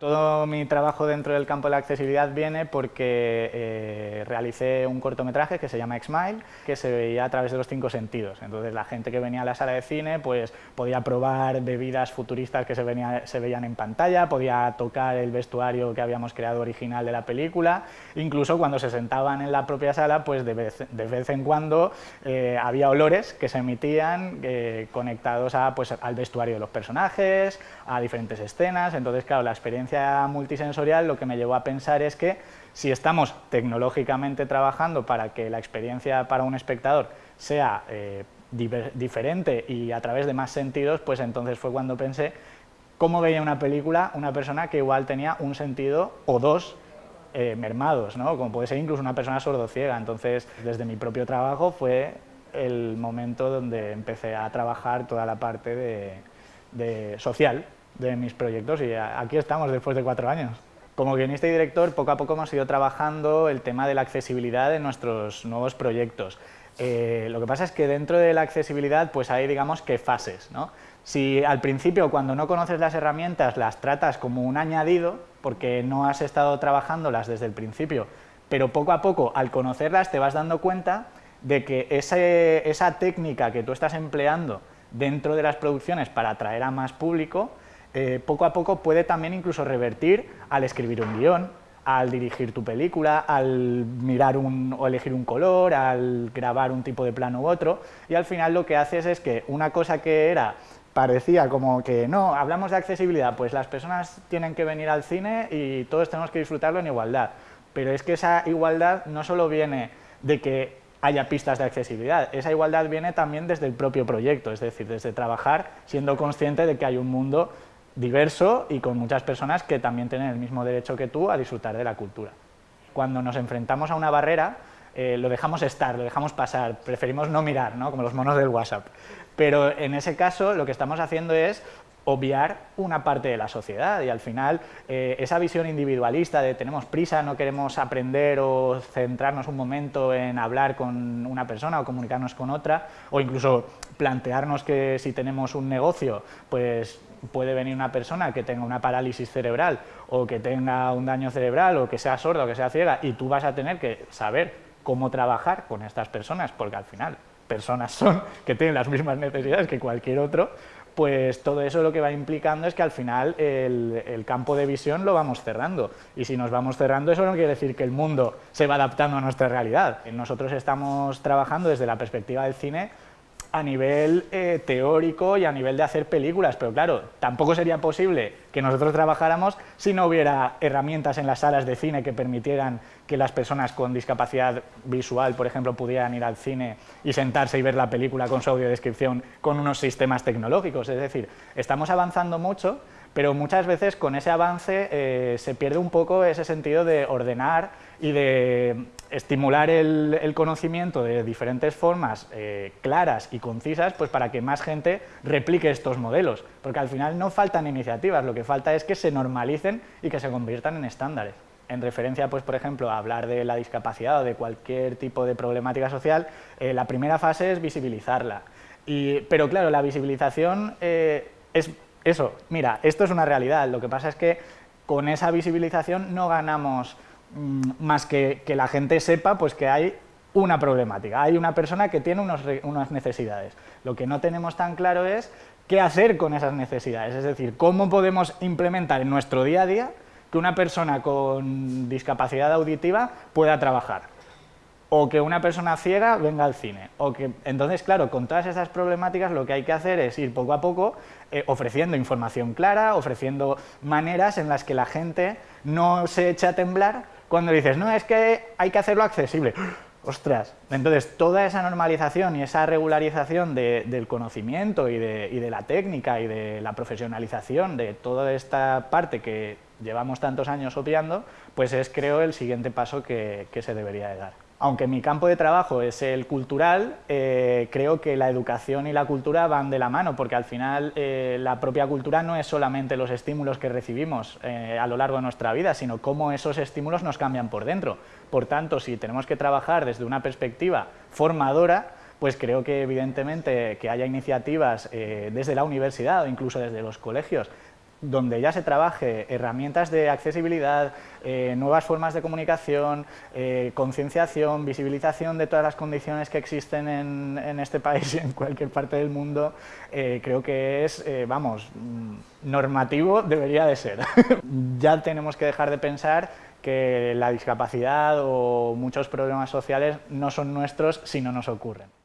Todo mi trabajo dentro del campo de la accesibilidad viene porque eh, realicé un cortometraje que se llama X-Mile, que se veía a través de los cinco sentidos. Entonces la gente que venía a la sala de cine pues, podía probar bebidas futuristas que se, veían en pantalla, podía tocar el vestuario que habíamos creado original de la película, incluso cuando se sentaban en la propia sala, pues de vez, de vez en cuando eh, había olores que se emitían eh, conectados a, pues, al vestuario de los personajes, a diferentes escenas, entonces claro, la experiencia multisensorial lo que me llevó a pensar es que si estamos tecnológicamente trabajando para que la experiencia para un espectador sea eh, diferente y a través de más sentidos, pues entonces fue cuando pensé cómo veía una película una persona que igual tenía un sentido o dos eh, mermados, ¿no? como puede ser incluso una persona sordociega. Entonces, desde mi propio trabajo fue el momento donde empecé a trabajar toda la parte de social de mis proyectos y aquí estamos después de cuatro años. Como guionista y director, poco a poco hemos ido trabajando el tema de la accesibilidad en nuestros nuevos proyectos. Eh, lo que pasa es que dentro de la accesibilidad pues hay digamos que fases. ¿no? Si al principio cuando no conoces las herramientas las tratas como un añadido, porque no has estado trabajándolas desde el principio, pero poco a poco al conocerlas te vas dando cuenta de que esa técnica que tú estás empleando dentro de las producciones para atraer a más público eh, poco a poco puede también incluso revertir al escribir un guion, al dirigir tu película, al mirar un, o elegir un color, al grabar un tipo de plano u otro, y al final lo que haces es que una cosa que era parecía como que no, hablamos de accesibilidad, pues las personas tienen que venir al cine y todos tenemos que disfrutarlo en igualdad, pero es que esa igualdad no solo viene de que haya pistas de accesibilidad, esa igualdad viene también desde el propio proyecto, es decir, desde trabajar siendo consciente de que hay un mundo diverso y con muchas personas que también tienen el mismo derecho que tú a disfrutar de la cultura. Cuando nos enfrentamos a una barrera, eh, lo dejamos estar, lo dejamos pasar, preferimos no mirar, ¿no? como los monos del WhatsApp. Pero en ese caso lo que estamos haciendo es obviar una parte de la sociedad y al final eh, esa visión individualista de tenemos prisa, no queremos aprender o centrarnos un momento en hablar con una persona o comunicarnos con otra o incluso plantearnos que si tenemos un negocio pues puede venir una persona que tenga una parálisis cerebral o que tenga un daño cerebral o que sea sorda o que sea ciega y tú vas a tener que saber cómo trabajar con estas personas, porque al final personas son que tienen las mismas necesidades que cualquier otro, pues todo eso lo que va implicando es que al final el, campo de visión lo vamos cerrando. Y si nos vamos cerrando, eso no quiere decir que el mundo se va adaptando a nuestra realidad. Nosotros estamos trabajando desde la perspectiva del cine a nivel eh, teórico y a nivel de hacer películas, pero claro, tampoco sería posible que nosotros trabajáramos si no hubiera herramientas en las salas de cine que permitieran que las personas con discapacidad visual, por ejemplo, pudieran ir al cine y sentarse y ver la película con su audiodescripción con unos sistemas tecnológicos. Es decir, estamos avanzando mucho, pero muchas veces con ese avance eh, se pierde un poco ese sentido de ordenar y de estimular el, conocimiento de diferentes formas eh, claras y concisas pues para que más gente replique estos modelos, porque al final no faltan iniciativas, lo que falta es que se normalicen y que se conviertan en estándares. En referencia, pues, por ejemplo, a hablar de la discapacidad o de cualquier tipo de problemática social, eh, la primera fase es visibilizarla. Pero claro, la visibilización es eso, mira, esto es una realidad, lo que pasa es que con esa visibilización no ganamos mm, más que que la gente sepa pues que hay una problemática, hay una persona que tiene unas necesidades. Lo que no tenemos tan claro es qué hacer con esas necesidades, es decir, cómo podemos implementar en nuestro día a día que una persona con discapacidad auditiva pueda trabajar o que una persona ciega venga al cine. O que, entonces, claro, con todas esas problemáticas lo que hay que hacer es ir poco a poco eh, ofreciendo información clara, ofreciendo maneras en las que la gente no se eche a temblar cuando dices, no, es que hay que hacerlo accesible. ¡Ostras! Entonces, toda esa normalización y esa regularización del conocimiento y de, la técnica y de la profesionalización de toda esta parte que llevamos tantos años obviando, pues es, creo, el siguiente paso que, se debería de dar aunque mi campo de trabajo es el cultural, eh, creo que la educación y la cultura van de la mano, porque al final eh, la propia cultura no es solamente los estímulos que recibimos eh, a lo largo de nuestra vida, sino cómo esos estímulos nos cambian por dentro. Por tanto, si tenemos que trabajar desde una perspectiva formadora, pues creo que evidentemente que haya iniciativas desde la universidad o incluso desde los colegios donde ya se trabaje herramientas de accesibilidad, eh, nuevas formas de comunicación, eh, concienciación, visibilización de todas las condiciones que existen en, este país y en cualquier parte del mundo, eh, creo que es, vamos, mm, normativo debería de ser. ya tenemos que dejar de pensar que la discapacidad o muchos problemas sociales no son nuestros si no nos ocurren.